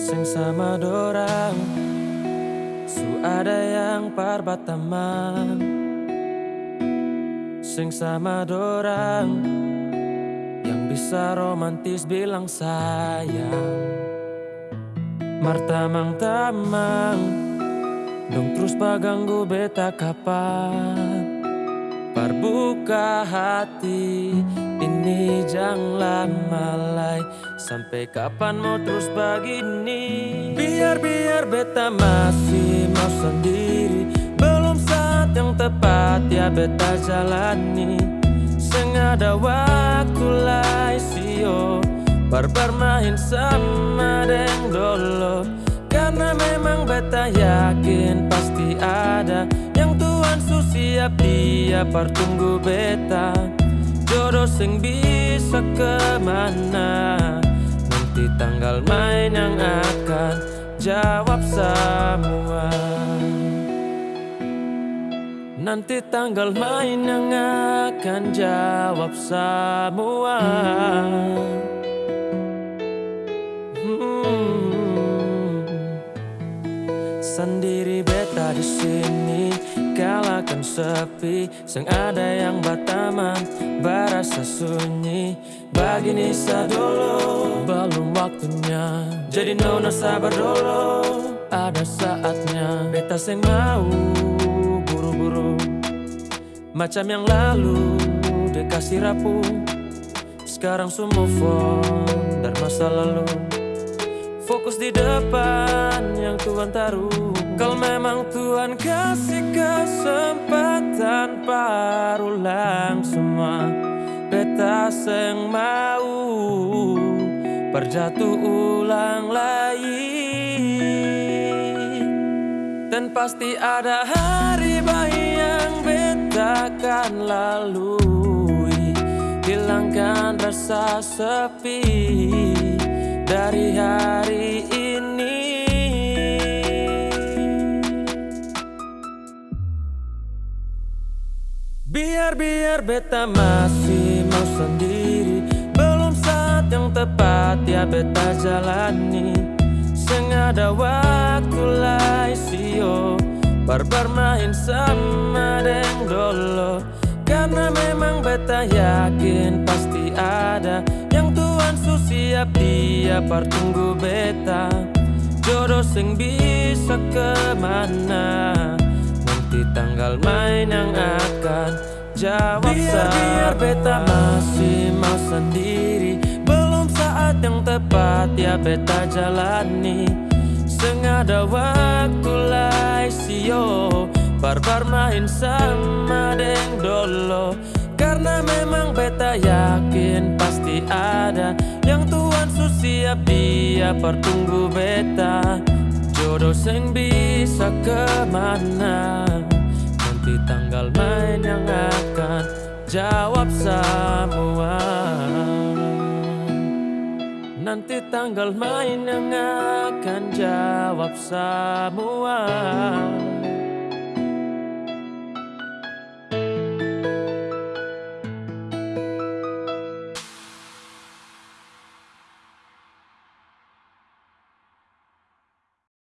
Sing sama dorang Su ada yang parbataman Sing sama dorang Yang bisa romantis bilang sayang. Martamang-tamang Dong terus paganggu beta kapan? Parbuka hati. Ini jangan malai Sampai kapan mau terus begini? Biar-biar beta masih mau sendiri. Belum saat yang tepat ya beta jalani. Sengada waktu lai sio. Barbar main sama deng dolo. Karena memang beta yakin pasti ada. Su siap dia pertunggu beta. Jodoh sing bisa ke mana main yang akan jawab semua. Nanti tanggal main yang akan jawab semua. Hmm. Sendiri beta di sini Kalakan sepi. Sang ada yang bataman Barasa sunyi Begini dulu Belum waktunya. Jadi nona sabar dulu Ada saatnya. Beta seng mau Buru-buru. Macam yang lalu Dikasih rapuh. Sekarang semua phone Dan masa lalu. Fokus di depan yang Tuhan taruh. Kalau memang Tuhan kasih kesempatan Parulang semua Beta seng mau Berjatuh ulang lagi. Dan pasti ada hari baik yang beta akan lalui. Hilangkan rasa sepi dari hari ini. Biar-biar beta masih sendiri. Belum saat yang tepat ya beta jalani. Sengada waktu lai sio. Barbar main sama deng dolo. Karena memang beta yakin pasti ada. Yang Tuhan su siap dia pertunggu beta. Jodoh sing bisa ke mana? Nanti tanggal main yang akan jawab Biar, biar beta masih mau sendiri. Belum saat yang tepat ya beta jalani. Sengada waktu lai sio Barbar main sama deng dolo. Karena memang beta yakin pasti ada. Yang Tuhan su siap dia pertunggu beta. Jodoh sing bisa ke mana Nanti tanggal main yang akan jawab semua. Nanti tanggal main yang akan jawab semua